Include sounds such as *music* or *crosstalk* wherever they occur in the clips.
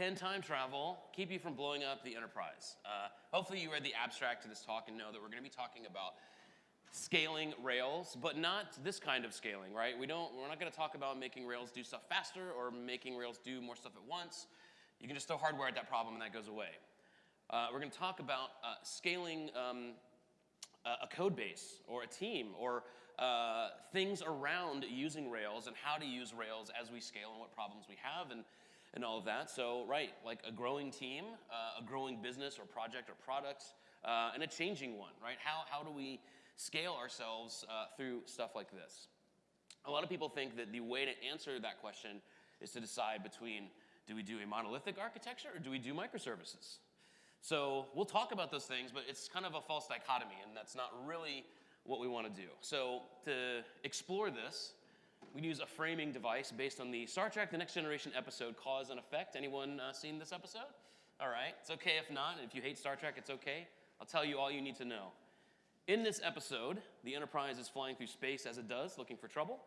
can time travel keep you from blowing up the enterprise? Uh, hopefully, you read the abstract to this talk and know that we're going to be talking about scaling Rails, but not this kind of scaling, right? We don't, we're not going to talk about making Rails do stuff faster or making Rails do more stuff at once. You can just throw hardware at that problem and that goes away. Uh, we're going to talk about uh, scaling um, a code base or a team or uh, things around using Rails and how to use Rails as we scale and what problems we have and, and all of that. So, right, like a growing team, uh, a growing business or project or product, uh, and a changing one, right? How, how do we scale ourselves uh, through stuff like this? A lot of people think that the way to answer that question is to decide between do we do a monolithic architecture or do we do microservices? So we'll talk about those things, but it's kind of a false dichotomy, and that's not really what we want to do. So to explore this, we use a framing device based on the Star Trek The Next Generation episode Cause and Effect. Anyone uh, seen this episode? All right, it's okay if not. If you hate Star Trek, it's okay. I'll tell you all you need to know. In this episode, the Enterprise is flying through space as it does, looking for trouble.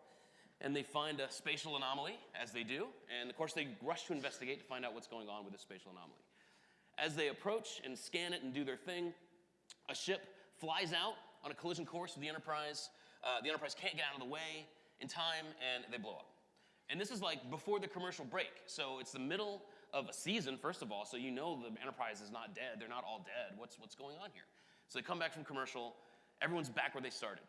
And they find a spatial anomaly, as they do. And of course, they rush to investigate to find out what's going on with this spatial anomaly. As they approach and scan it and do their thing, a ship flies out on a collision course with the Enterprise. Uh, the Enterprise can't get out of the way in time, and they blow up. And this is like before the commercial break. So it's the middle of a season, first of all, so you know the Enterprise is not dead. They're not all dead. What's, what's going on here? So they come back from commercial. Everyone's back where they started.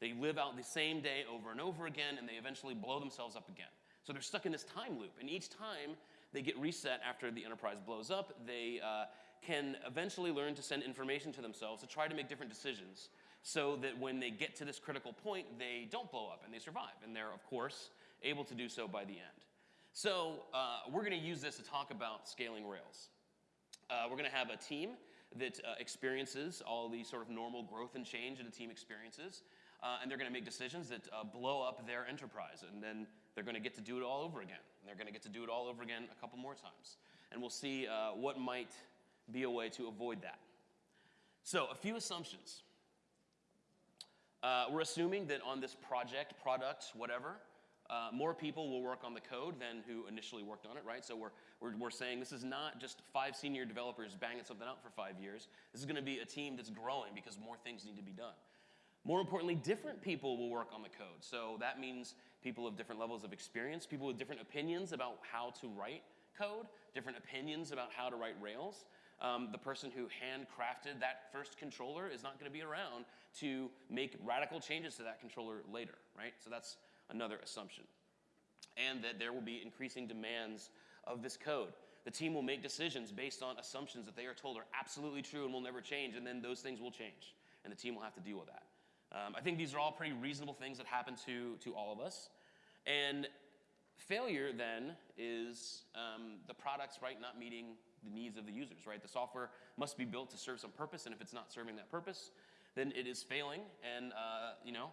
They live out the same day over and over again, and they eventually blow themselves up again. So they're stuck in this time loop. And each time they get reset after the enterprise blows up. They uh, can eventually learn to send information to themselves to try to make different decisions so that when they get to this critical point, they don't blow up and they survive. And they're, of course, able to do so by the end. So uh, we're going to use this to talk about scaling Rails. Uh, we're going to have a team that uh, experiences all the sort of normal growth and change that a team experiences. Uh, and they're going to make decisions that uh, blow up their enterprise. And then they're going to get to do it all over again. And they're going to get to do it all over again a couple more times. And we'll see uh, what might be a way to avoid that. So, a few assumptions. Uh, we're assuming that on this project, product, whatever, uh, more people will work on the code than who initially worked on it, right? So we're, we're, we're saying this is not just five senior developers banging something out for five years. This is going to be a team that's growing because more things need to be done. More importantly, different people will work on the code. So that means people of different levels of experience, people with different opinions about how to write code, different opinions about how to write Rails. Um, the person who handcrafted that first controller is not going to be around to make radical changes to that controller later, right? So that's another assumption. And that there will be increasing demands of this code. The team will make decisions based on assumptions that they are told are absolutely true and will never change, and then those things will change, and the team will have to deal with that. Um, I think these are all pretty reasonable things that happen to, to all of us. And failure then is um, the products, right, not meeting the needs of the users, right? The software must be built to serve some purpose, and if it's not serving that purpose, then it is failing. And, uh, you know,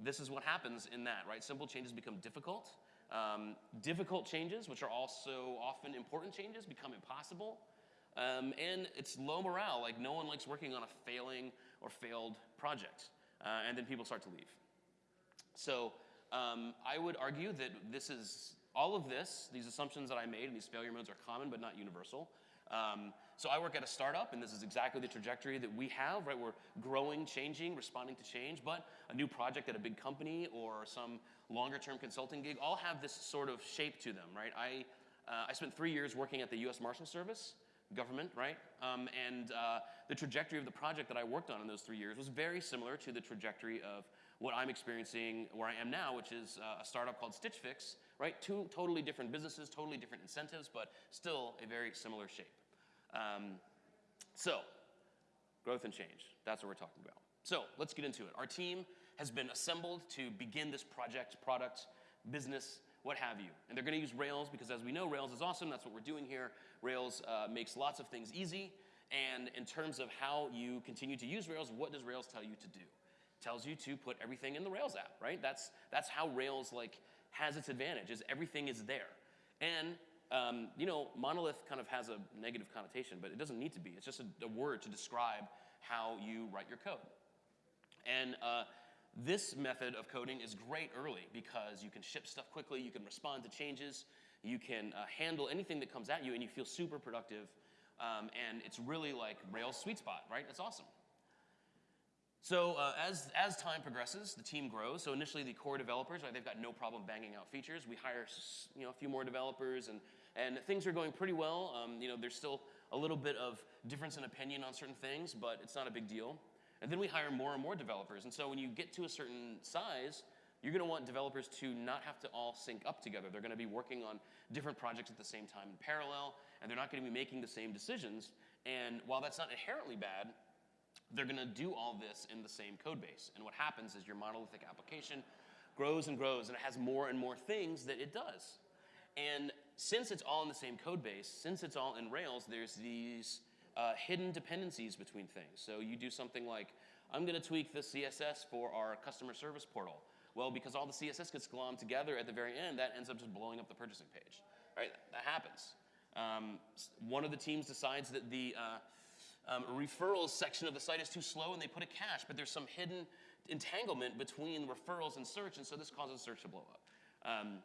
this is what happens in that, right? Simple changes become difficult. Um, difficult changes, which are also often important changes, become impossible. Um, and it's low morale, like no one likes working on a failing or failed project uh, and then people start to leave. So um, I would argue that this is all of this, these assumptions that I made and these failure modes are common but not universal. Um, so I work at a startup, and this is exactly the trajectory that we have, right? We're growing, changing, responding to change, but a new project at a big company or some longer term consulting gig all have this sort of shape to them, right? I, uh, I spent three years working at the US Marshal Service, government, right? Um, and uh, the trajectory of the project that I worked on in those three years was very similar to the trajectory of what I'm experiencing where I am now, which is uh, a startup called Stitch Fix, right? Two totally different businesses, totally different incentives, but still a very similar shape. Um, so, growth and change, that's what we're talking about. So, let's get into it. Our team has been assembled to begin this project, product, business what have you. And they're going to use Rails because, as we know, Rails is awesome. That's what we're doing here. Rails uh, makes lots of things easy. And in terms of how you continue to use Rails, what does Rails tell you to do? Tells you to put everything in the Rails app, right? That's, that's how Rails like has its advantage, is everything is there. And um, you know, monolith kind of has a negative connotation, but it doesn't need to be. It's just a, a word to describe how you write your code. And uh, this method of coding is great early because you can ship stuff quickly, you can respond to changes, You can uh, handle anything that comes at you, and you feel super productive. Um, and it's really like Rails sweet spot, right? It's awesome. So uh, as, as time progresses, the team grows. So initially, the core developers, right, they've got no problem banging out features. We hire you know, a few more developers, and, and things are going pretty well. Um, you know, there's still a little bit of difference in opinion on certain things, but it's not a big deal. And then we hire more and more developers. And so when you get to a certain size, you're going to want developers to not have to all sync up together. They're going to be working on different projects at the same time in parallel, and they're not going to be making the same decisions. And while that's not inherently bad, they're going to do all this in the same code base. And what happens is your monolithic application grows and grows, and it has more and more things that it does. And since it's all in the same code base, since it's all in Rails, there's these uh, hidden dependencies between things. So you do something like, I'm going to tweak the CSS for our customer service portal. Well, because all the CSS gets glommed together at the very end, that ends up just blowing up the purchasing page. Right? That happens. Um, one of the teams decides that the uh, um, referrals section of the site is too slow and they put a cache, but there's some hidden entanglement between referrals and search, and so this causes search to blow up. Um,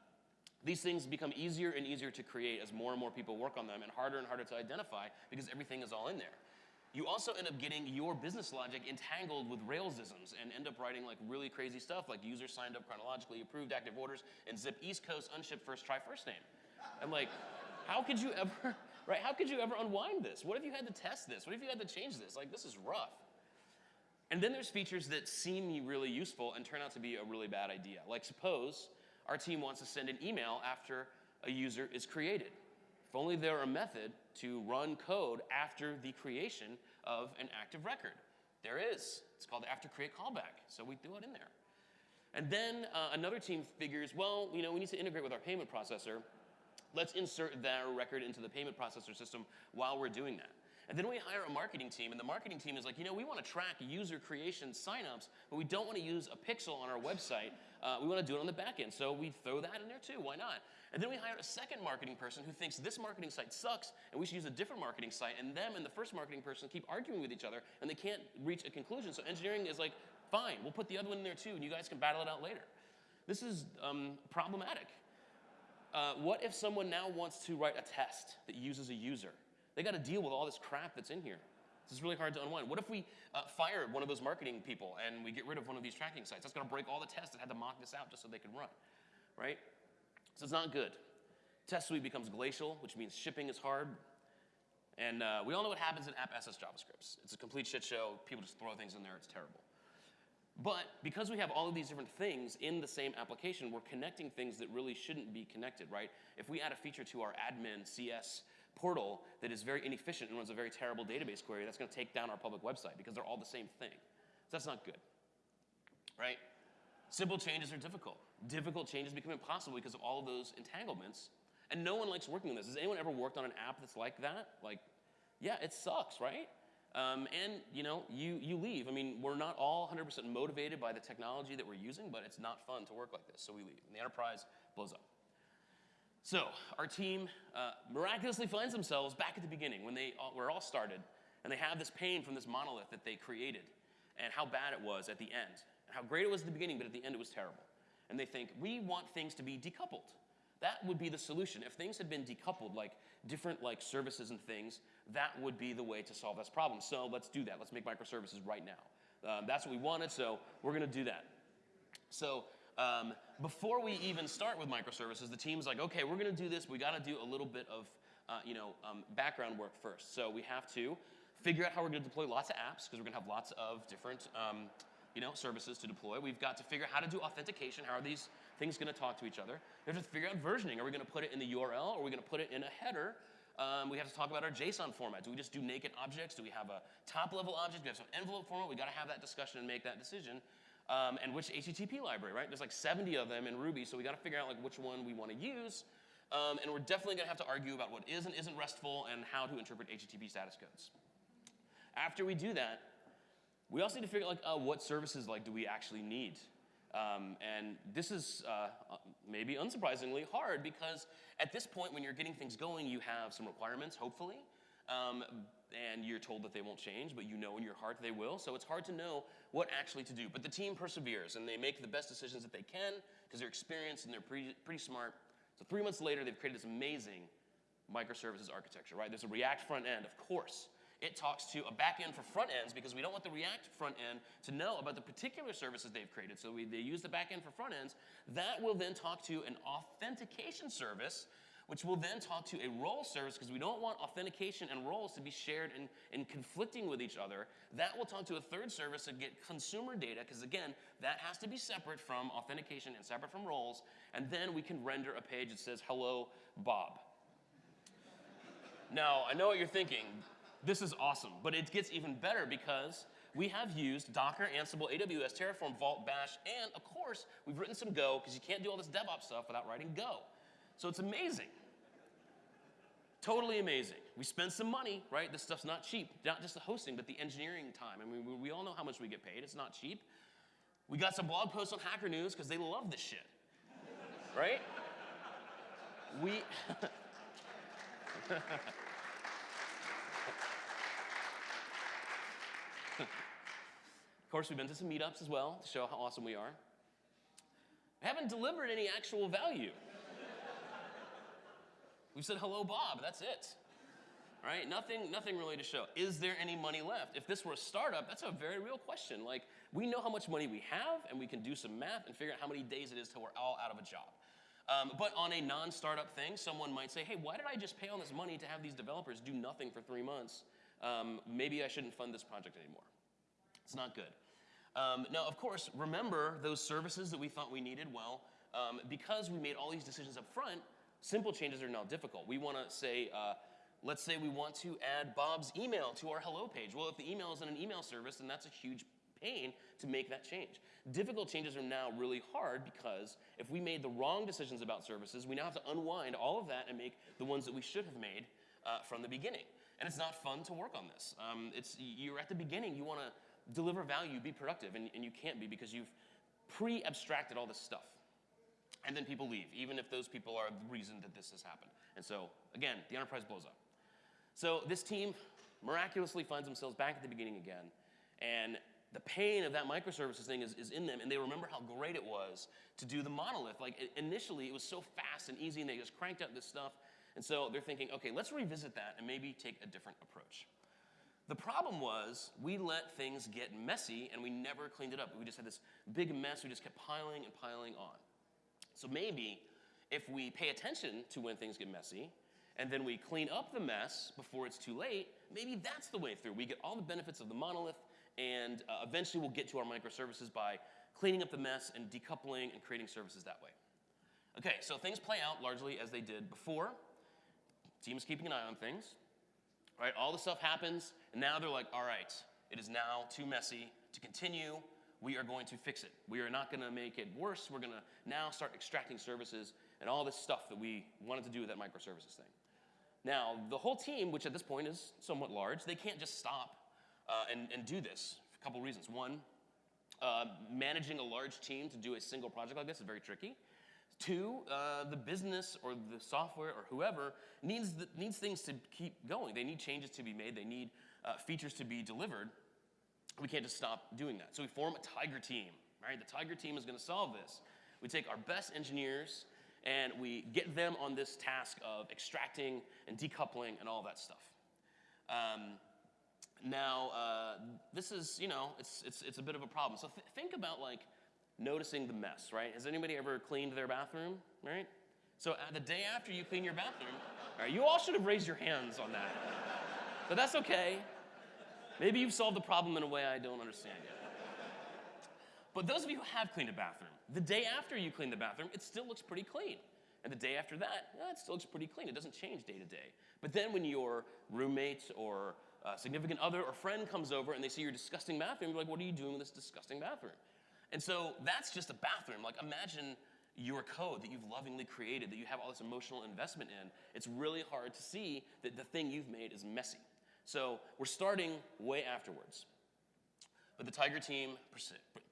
these things become easier and easier to create as more and more people work on them and harder and harder to identify because everything is all in there. You also end up getting your business logic entangled with Railsisms and end up writing like really crazy stuff like user signed up chronologically, approved active orders, and zip East Coast, unshipped first, try first name. And like, how could you ever, right? How could you ever unwind this? What if you had to test this? What if you had to change this? Like, this is rough. And then there's features that seem really useful and turn out to be a really bad idea. Like suppose our team wants to send an email after a user is created. If only there were a method to run code after the creation of an active record. There is. It's called the after create callback, so we threw it in there. And then uh, another team figures, well, you know, we need to integrate with our payment processor. Let's insert that record into the payment processor system while we're doing that. And then we hire a marketing team, and the marketing team is like, you know, we want to track user creation signups, but we don't want to use a pixel on our website. Uh, we want to do it on the back end, so we throw that in there too. Why not? And then we hire a second marketing person who thinks this marketing site sucks, and we should use a different marketing site. And them and the first marketing person keep arguing with each other, and they can't reach a conclusion. So engineering is like, fine, we'll put the other one in there too, and you guys can battle it out later. This is um, problematic. Uh, what if someone now wants to write a test that uses a user? They got to deal with all this crap that's in here. This is really hard to unwind. What if we uh, fire one of those marketing people and we get rid of one of these tracking sites? That's going to break all the tests that had to mock this out just so they could run, right? So it's not good. Test suite becomes glacial, which means shipping is hard. And uh, we all know what happens in app assets JavaScripts. It's a complete shit show. People just throw things in there. It's terrible. But because we have all of these different things in the same application, we're connecting things that really shouldn't be connected, right? If we add a feature to our admin CS portal that is very inefficient and runs a very terrible database query, that's going to take down our public website because they're all the same thing. So that's not good, right? Simple changes are difficult. Difficult changes become impossible because of all of those entanglements. And no one likes working on this. Has anyone ever worked on an app that's like that? Like, yeah, it sucks, right? Um, and you know, you, you leave. I mean, we're not all 100% motivated by the technology that we're using, but it's not fun to work like this, so we leave. And the enterprise blows up. So our team uh, miraculously finds themselves back at the beginning when they all, were all started, and they have this pain from this monolith that they created, and how bad it was at the end, and how great it was at the beginning, but at the end it was terrible. And they think we want things to be decoupled. That would be the solution. If things had been decoupled, like different like services and things, that would be the way to solve this problem. So let's do that. Let's make microservices right now. Um, that's what we wanted, so we're going to do that. So um, before we even start with microservices, the team's like, okay, we're going to do this. We got to do a little bit of uh, you know um, background work first. So we have to figure out how we're going to deploy lots of apps because we're going to have lots of different um, you know services to deploy. We've got to figure out how to do authentication. How are these things going to talk to each other? We have to figure out versioning. Are we going to put it in the URL? Or are we going to put it in a header? Um, we have to talk about our JSON format. Do we just do naked objects? Do we have a top level object? Do we have some envelope format? We got to have that discussion and make that decision. Um, and which HTTP library, right? There's like 70 of them in Ruby, so we got to figure out like which one we want to use. Um, and we're definitely to have to argue about what is and isn't RESTful and how to interpret HTTP status codes. After we do that, we also need to figure out like uh, what services like do we actually need. Um, and this is uh, maybe unsurprisingly hard because at this point when you're getting things going, you have some requirements, hopefully, um, and you're told that they won't change, but you know in your heart they will. So it's hard to know what actually to do. But the team perseveres and they make the best decisions that they can because they're experienced and they're pretty, pretty smart So three months later, they've created this amazing microservices architecture, right? There's a React front end, of course. It talks to a back end for front ends because we don't want the React front end to know about the particular services they've created. So we, they use the back end for front ends. That will then talk to an authentication service, which will then talk to a role service because we don't want authentication and roles to be shared and, and conflicting with each other. That will talk to a third service to get consumer data because, again, that has to be separate from authentication and separate from roles. And then we can render a page that says, hello, Bob. Now, I know what you're thinking. This is awesome, but it gets even better because we have used Docker, Ansible, AWS, Terraform, Vault, Bash, and of course, we've written some Go because you can't do all this DevOps stuff without writing Go. So it's amazing. Totally amazing. We spend some money, right? This stuff's not cheap. Not just the hosting, but the engineering time. I mean, we, we all know how much we get paid. It's not cheap. We got some blog posts on Hacker News because they love this shit, right? *laughs* We. *laughs* *laughs* course, we've been to some meetups as well to show how awesome we are. We haven't delivered any actual value. We've said, hello, Bob, that's it. Right? Nothing, nothing really to show. Is there any money left? If this were a startup, that's a very real question. Like, we know how much money we have, and we can do some math and figure out how many days it is till we're all out of a job. Um, but on a non-startup thing, someone might say, hey, why did I just pay all this money to have these developers do nothing for three months? Um, maybe I shouldn't fund this project anymore. It's not good. Um, now, of course, remember those services that we thought we needed? Well, um, because we made all these decisions up front, simple changes are now difficult. We want to say, uh, let's say we want to add Bob's email to our hello page. Well, if the email is in an email service, then that's a huge pain to make that change. Difficult changes are now really hard because if we made the wrong decisions about services, we now have to unwind all of that and make the ones that we should have made uh, from the beginning. And it's not fun to work on this. Um, it's, you're at the beginning, you want to deliver value, be productive, and, and you can't be because you've pre-abstracted all this stuff. And then people leave, even if those people are the reason that this has happened. And so, again, the enterprise blows up. So this team miraculously finds themselves back at the beginning again, and the pain of that microservices thing is, is in them, and they remember how great it was to do the monolith. Like, it, initially, it was so fast and easy, and they just cranked out this stuff. And so they're thinking, okay, let's revisit that and maybe take a different approach. The problem was we let things get messy and we never cleaned it up. We just had this big mess we just kept piling and piling on. So maybe if we pay attention to when things get messy and then we clean up the mess before it's too late, maybe that's the way through. We get all the benefits of the monolith and uh, eventually we'll get to our microservices by cleaning up the mess and decoupling and creating services that way. Okay, so things play out largely as they did before. Team is keeping an eye on things right? All the stuff happens, and now they're like, all right, it is now too messy to continue. We are going to fix it. We are not going to make it worse. We're going to now start extracting services and all this stuff that we wanted to do with that microservices thing. Now, the whole team, which at this point is somewhat large, they can't just stop uh, and, and do this. A couple reasons. One, uh, managing a large team to do a single project like this is very tricky. Two, uh, the business or the software or whoever needs, the, needs things to keep going. They need changes to be made. They need uh, features to be delivered. We can't just stop doing that. So we form a tiger team, right? The tiger team is going to solve this. We take our best engineers and we get them on this task of extracting and decoupling and all that stuff. Um, now, uh, this is, you know, it's, it's, it's a bit of a problem. So th think about like noticing the mess, right? Has anybody ever cleaned their bathroom, right? So uh, the day after you clean your bathroom, all right, you all should have raised your hands on that. But that's okay. Maybe you've solved the problem in a way I don't understand yet. But those of you who have cleaned a bathroom, the day after you clean the bathroom, it still looks pretty clean. And the day after that, it still looks pretty clean. It doesn't change day to day. But then when your roommate or uh, significant other or friend comes over and they see your disgusting bathroom, you're like, what are you doing with this disgusting bathroom? And so that's just a bathroom. Like imagine your code that you've lovingly created, that you have all this emotional investment in. It's really hard to see that the thing you've made is messy. So we're starting way afterwards. But the Tiger team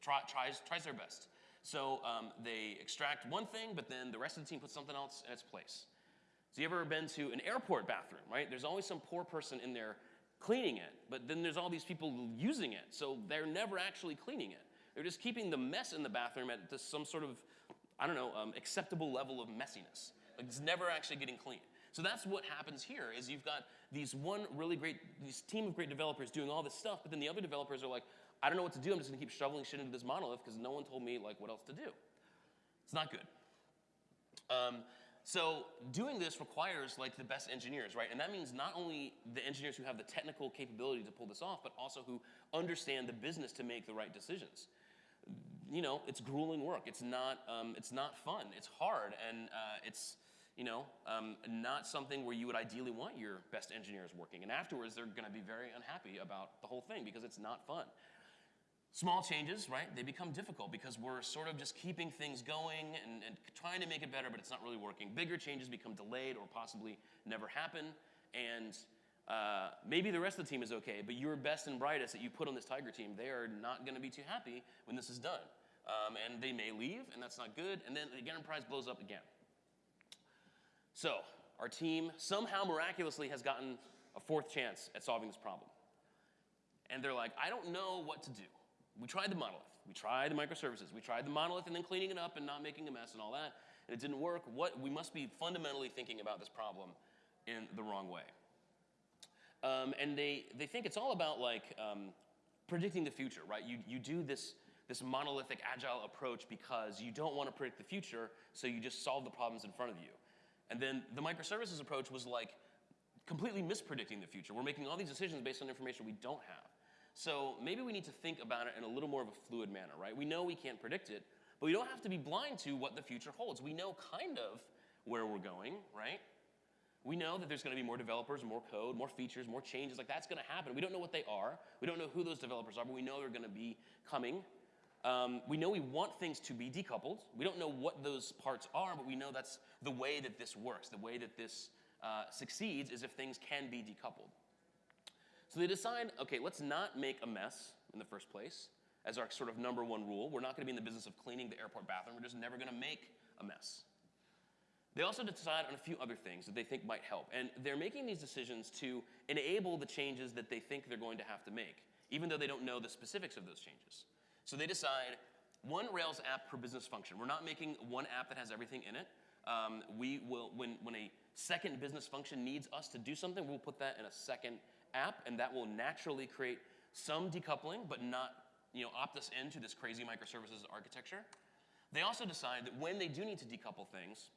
tries, tries their best. So um, they extract one thing, but then the rest of the team puts something else in its place. So you ever been to an airport bathroom, right? There's always some poor person in there cleaning it, but then there's all these people using it, so they're never actually cleaning it. They're just keeping the mess in the bathroom at some sort of, I don't know, um, acceptable level of messiness. Like, it's never actually getting clean. So that's what happens here is you've got these one really great, this team of great developers doing all this stuff, but then the other developers are like, I don't know what to do. I'm just gonna keep shoveling shit into this monolith because no one told me like what else to do. It's not good. Um, so doing this requires like the best engineers, right? And that means not only the engineers who have the technical capability to pull this off, but also who understand the business to make the right decisions. You know, it's grueling work. It's not, um, it's not fun. It's hard, and uh, it's, you know, um, not something where you would ideally want your best engineers working. And afterwards, they're going to be very unhappy about the whole thing because it's not fun. Small changes, right, they become difficult because we're sort of just keeping things going and, and, trying to make it better, but it's not really working. Bigger changes become delayed or possibly never happen. And uh, maybe the rest of the team is okay, but your best and brightest that you put on this Tiger team, they are not going to be too happy when this is done. Um, and they may leave, and that's not good. And then the enterprise blows up again. So our team somehow miraculously has gotten a fourth chance at solving this problem. And they're like, I don't know what to do. We tried the monolith. We tried the microservices. We tried the monolith and then cleaning it up and not making a mess and all that. And it didn't work. What we must be fundamentally thinking about this problem in the wrong way. Um, and they, they think it's all about like um, predicting the future, right? You, you do this, this monolithic agile approach because you don't want to predict the future, so you just solve the problems in front of you. And then the microservices approach was like completely mispredicting the future. We're making all these decisions based on information we don't have. So maybe we need to think about it in a little more of a fluid manner, right? We know we can't predict it, but we don't have to be blind to what the future holds. We know kind of where we're going, right? We know that there's going to be more developers, more code, more features, more changes. Like that's going to happen. We don't know what they are. We don't know who those developers are, but we know they're going to be coming. Um, we know we want things to be decoupled. We don't know what those parts are, but we know that's the way that this works. The way that this uh, succeeds is if things can be decoupled. So they decide, okay, let's not make a mess in the first place as our sort of number one rule. We're not going to be in the business of cleaning the airport bathroom. We're just never going to make a mess. They also decide on a few other things that they think might help. And they're making these decisions to enable the changes that they think they're going to have to make, even though they don't know the specifics of those changes. So they decide one Rails app per business function. We're not making one app that has everything in it. Um, we will, when, when a second business function needs us to do something, we'll put that in a second app, and that will naturally create some decoupling, but not you know, opt us into this crazy microservices architecture. They also decide that when they do need to decouple things,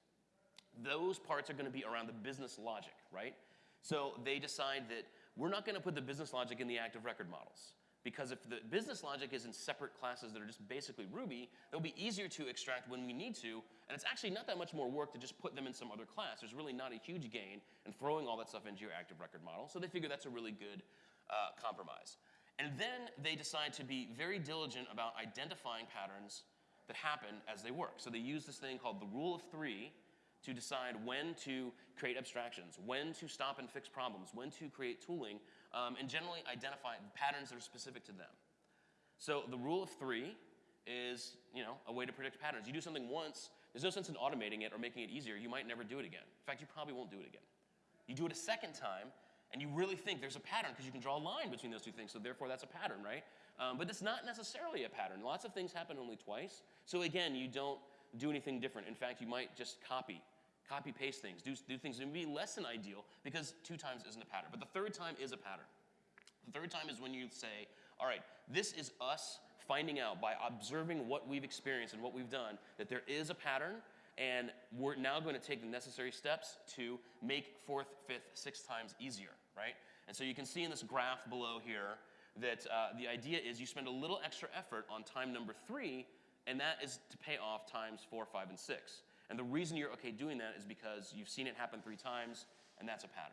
those parts are going to be around the business logic, right? So they decide that we're not going to put the business logic in the active record models. Because if the business logic is in separate classes that are just basically Ruby, they'll be easier to extract when we need to, and it's actually not that much more work to just put them in some other class. There's really not a huge gain in throwing all that stuff into your active record model, so they figure that's a really good uh, compromise. And then they decide to be very diligent about identifying patterns that happen as they work. So they use this thing called the rule of three, to decide when to create abstractions, when to stop and fix problems, when to create tooling, um, and generally identify patterns that are specific to them. So the rule of three is, you know, a way to predict patterns. You do something once, there's no sense in automating it or making it easier. You might never do it again. In fact, you probably won't do it again. You do it a second time, and you really think there's a pattern because you can draw a line between those two things, so therefore that's a pattern, right? Um, but it's not necessarily a pattern. Lots of things happen only twice. So again, you don't do anything different. In fact, you might just copy copy paste things, do, do things that may be less than ideal because two times isn't a pattern. But the third time is a pattern. The third time is when you say, all right, this is us finding out by observing what we've experienced and what we've done that there is a pattern and we're now going to take the necessary steps to make fourth, fifth, sixth times easier, right? And so you can see in this graph below here that uh, the idea is you spend a little extra effort on time number three, and that is to pay off times four, five, and six. And the reason you're okay doing that is because you've seen it happen three times, and that's a pattern.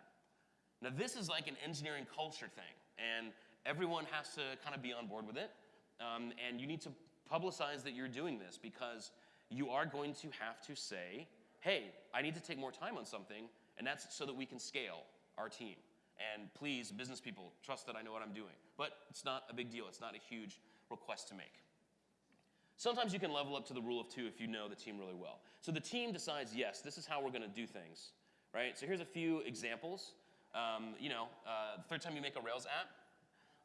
Now, this is like an engineering culture thing, and everyone has to kind of be on board with it. Um, and you need to publicize that you're doing this because you are going to have to say, hey, I need to take more time on something, and that's so that we can scale our team. And please, business people, trust that I know what I'm doing. But it's not a big deal. It's not a huge request to make. Sometimes you can level up to the rule of two if you know the team really well. So the team decides, yes, this is how we're going to do things, right? So here's a few examples. Um, you know, uh, the third time you make a Rails app,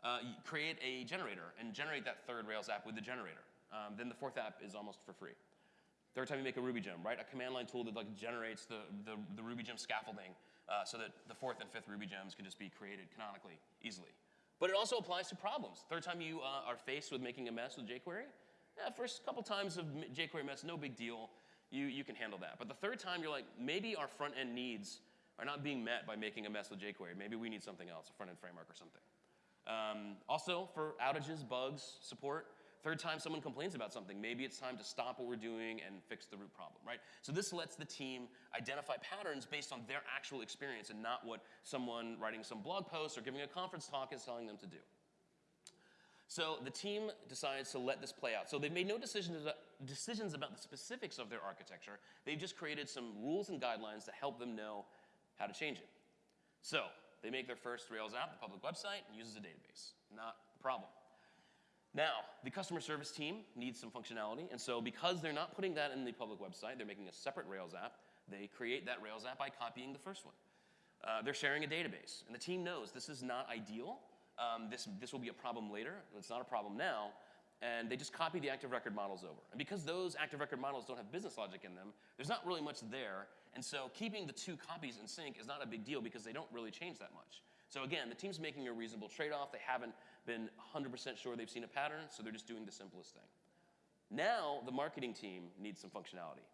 uh, create a generator and generate that third Rails app with the generator. Um, then the fourth app is almost for free. Third time you make a Ruby gem, right? A command line tool that like generates the, the, the Ruby gem scaffolding uh, so that the fourth and fifth Ruby gems can just be created canonically easily. But it also applies to problems. Third time you uh, are faced with making a mess with jQuery, yeah, first couple times of jQuery mess, no big deal. You, you can handle that. But the third time, you're like, maybe our front end needs are not being met by making a mess with jQuery. Maybe we need something else, a front end framework or something. Um, also, for outages, bugs, support, third time someone complains about something, maybe it's time to stop what we're doing and fix the root problem, right? So this lets the team identify patterns based on their actual experience and not what someone writing some blog post or giving a conference talk is telling them to do. So the team decides to let this play out. So they've made no decisions about, decisions about the specifics of their architecture. They've just created some rules and guidelines to help them know how to change it. So they make their first Rails app, the public website, and uses a database. Not a problem. Now, the customer service team needs some functionality, and so because they're not putting that in the public website, they're making a separate Rails app. They create that Rails app by copying the first one. Uh, they're sharing a database, and the team knows this is not ideal, um, this, this will be a problem later. It's not a problem now. And they just copy the active record models over. And because those active record models don't have business logic in them, there's not really much there. And so keeping the two copies in sync is not a big deal because they don't really change that much. So again, the team's making a reasonable trade-off. They haven't been 100% sure they've seen a pattern, so they're just doing the simplest thing. Now, the marketing team needs some functionality.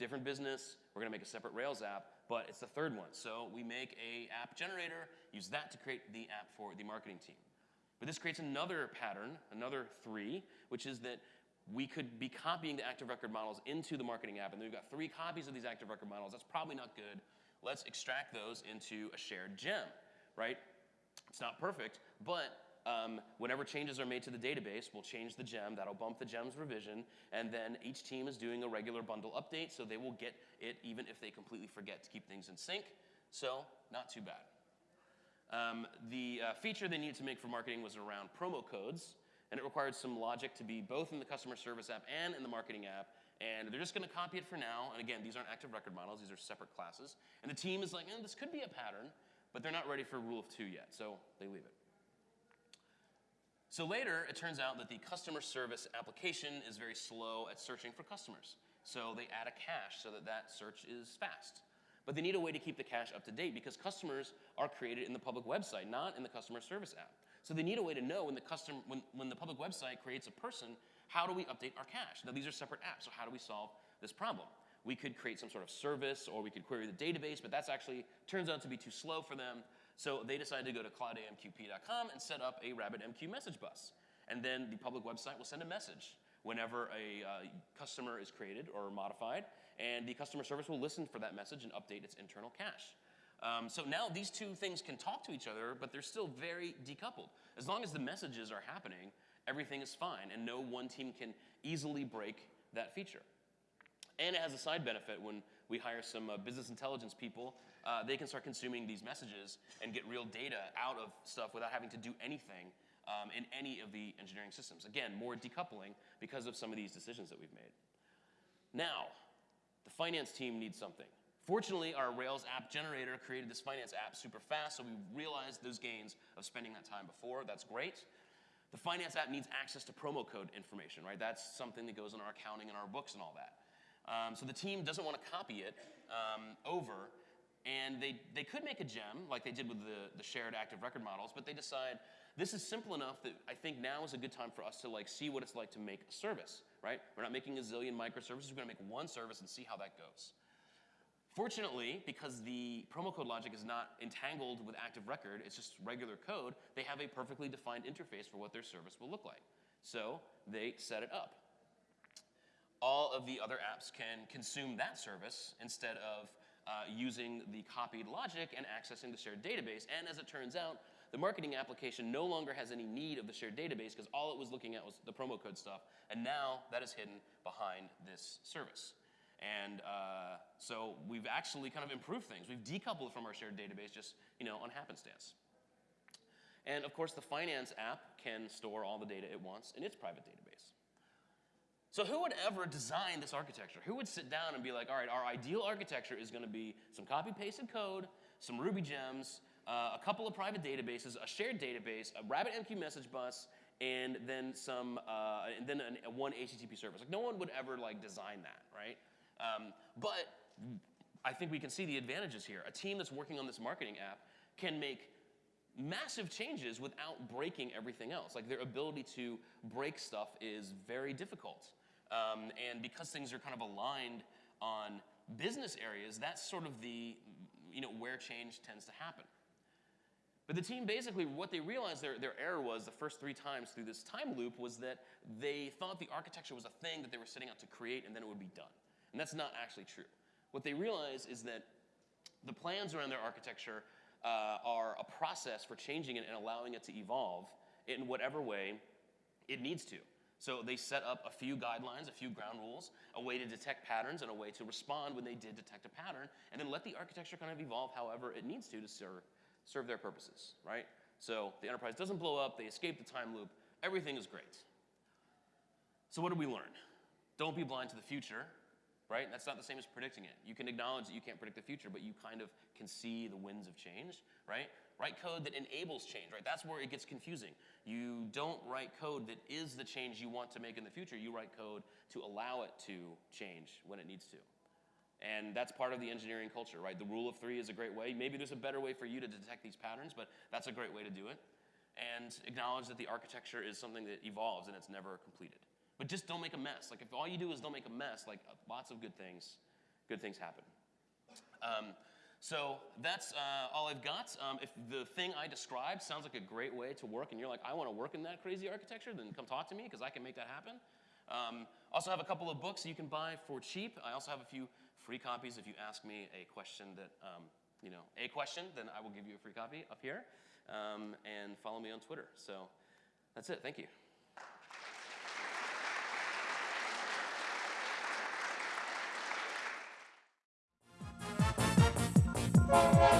Different business, we're gonna make a separate Rails app, but it's the third one. So we make a app generator, use that to create the app for the marketing team. But this creates another pattern, another three, which is that we could be copying the active record models into the marketing app, and then we've got three copies of these active record models. That's probably not good. Let's extract those into a shared gem, right? It's not perfect, but um, whenever changes are made to the database, we'll change the gem. That'll bump the gem's revision. And then each team is doing a regular bundle update, so they will get it even if they completely forget to keep things in sync. So, not too bad. Um, the uh, feature they needed to make for marketing was around promo codes, and it required some logic to be both in the customer service app and in the marketing app. And they're just going to copy it for now. And again, these aren't active record models, these are separate classes. And the team is like, eh, this could be a pattern, but they're not ready for rule of two yet, so they leave it. So later, it turns out that the customer service application is very slow at searching for customers. So they add a cache so that that search is fast. But they need a way to keep the cache up to date because customers are created in the public website, not in the customer service app. So they need a way to know when the, custom, when, when the public website creates a person, how do we update our cache? Now these are separate apps, so how do we solve this problem? We could create some sort of service or we could query the database, but that's actually turns out to be too slow for them. So they decided to go to cloudamqp.com and set up a RabbitMQ message bus. And then the public website will send a message whenever a uh, customer is created or modified, and the customer service will listen for that message and update its internal cache. Um, so now these two things can talk to each other, but they're still very decoupled. As long as the messages are happening, everything is fine, and no one team can easily break that feature. And it has a side benefit when we hire some uh, business intelligence people. Uh, they can start consuming these messages and get real data out of stuff without having to do anything um, in any of the engineering systems. Again, more decoupling because of some of these decisions that we've made. Now, the finance team needs something. Fortunately, our Rails app generator created this finance app super fast, so we realized those gains of spending that time before. That's great. The finance app needs access to promo code information, right? That's something that goes in our accounting and our books and all that. Um, so the team doesn't want to copy it um, over, and they, they could make a gem like they did with the, the shared active record models, but they decide this is simple enough that I think now is a good time for us to like see what it's like to make a service, right? We're not making a zillion microservices, we're gonna make one service and see how that goes. Fortunately, because the promo code logic is not entangled with active record, it's just regular code, they have a perfectly defined interface for what their service will look like. So they set it up all of the other apps can consume that service instead of uh, using the copied logic and accessing the shared database. And as it turns out, the marketing application no longer has any need of the shared database because all it was looking at was the promo code stuff. And now that is hidden behind this service. And uh, so we've actually kind of improved things. We've decoupled from our shared database just, you know, on happenstance. And of course, the finance app can store all the data it wants in its private database. So who would ever design this architecture? Who would sit down and be like, all right, our ideal architecture is going to be some copy-pasted code, some Ruby gems, uh, a couple of private databases, a shared database, a RabbitMQ message bus, and then some, uh, and then an, a one HTTP service. Like no one would ever like design that, right? Um, but I think we can see the advantages here. A team that's working on this marketing app can make massive changes without breaking everything else. Like their ability to break stuff is very difficult. Um, and because things are kind of aligned on business areas, that's sort of the, you know, where change tends to happen. But the team basically, what they realized their, their error was the first three times through this time loop was that they thought the architecture was a thing that they were setting out to create and then it would be done. And that's not actually true. What they realized is that the plans around their architecture uh, are a process for changing it and allowing it to evolve in whatever way it needs to. So they set up a few guidelines, a few ground rules, a way to detect patterns and a way to respond when they did detect a pattern, and then let the architecture kind of evolve however it needs to to serve, serve their purposes, right? So the enterprise doesn't blow up, they escape the time loop, everything is great. So what did we learn? Don't be blind to the future, right? That's not the same as predicting it. You can acknowledge that you can't predict the future, but you kind of can see the winds of change, right? Write code that enables change, right? That's where it gets confusing. You don't write code that is the change you want to make in the future. You write code to allow it to change when it needs to. And that's part of the engineering culture, right? The rule of three is a great way. Maybe there's a better way for you to detect these patterns, but that's a great way to do it. And acknowledge that the architecture is something that evolves and it's never completed. But just don't make a mess. Like if all you do is don't make a mess, like lots of good things, good things happen. Um, so that's uh, all I've got. Um, if the thing I described sounds like a great way to work and you're like, I want to work in that crazy architecture, then come talk to me because I can make that happen. Um, also have a couple of books you can buy for cheap. I also have a few free copies if you ask me a question that, um, you know, a question, then I will give you a free copy up here. Um, and follow me on Twitter. So that's it. Thank you. Thank